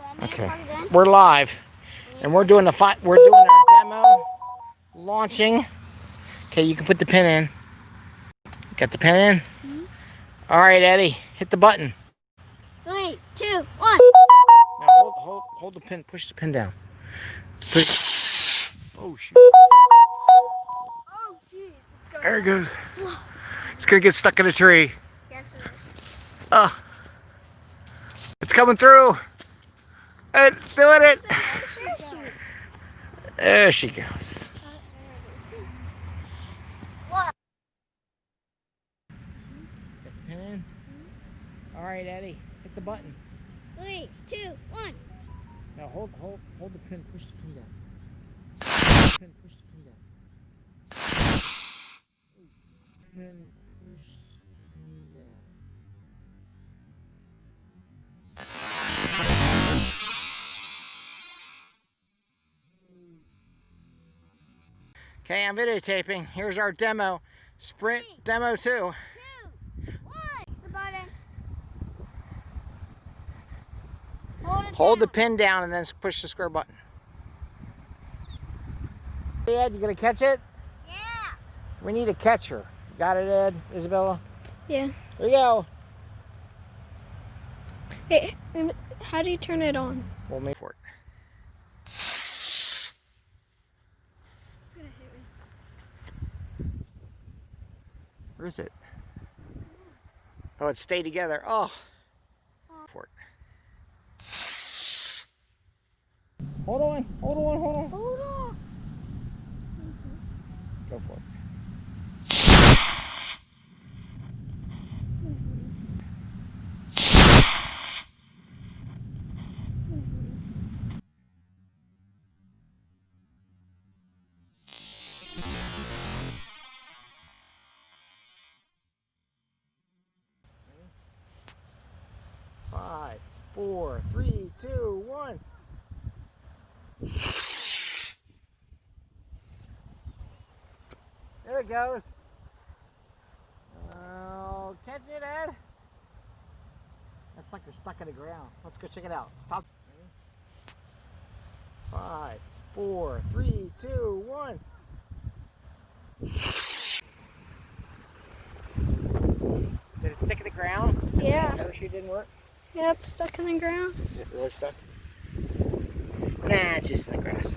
want me to Okay. plug it in? We're live, and we're doing the fi- we're doing our demo launching. Okay, you can put the pin in. Got the pin in. Mm-hmm. All right, Eddie, hit the button. Three, two, one. Now hold, hold, hold the pin. Push the pin down. Push. Oh shoot! Oh, jeez. There it goes. It's gonna get stuck in a tree. Yes, it is. Oh, it's coming through. It's doing it. There she goes. What? Get the pin in. All right, Eddie, hit the button. Three, two, one. Now hold, hold, hold the pin. Push the pin down. Push the pin. Push the pin down. Pin. Push. Pin down. Okay, I'm videotaping. Here's our demo. Sprint demo 2. Two, one. The button. Hold it Hold the pin down and then push the square button. Ed, you gonna catch it? Yeah. We need a catcher. Got it, Ed? Isabella? Yeah. There you go. Hey, um, how do you turn it on? We'll make for it. Where is it? Oh, it stayed together. Oh. For it. Hold on, hold on, hold on. Hold on. Go for it. Five, four, three, two, one. There it goes. Oh, catch it, Ed. That's like they're stuck in the ground. Let's go check it out. Stop. Five, four, three, two, one. Did it stick in the ground? Yeah. Parachute didn't work? Yeah, it's stuck in the ground. Is it really stuck? Nah, it's just in the grass.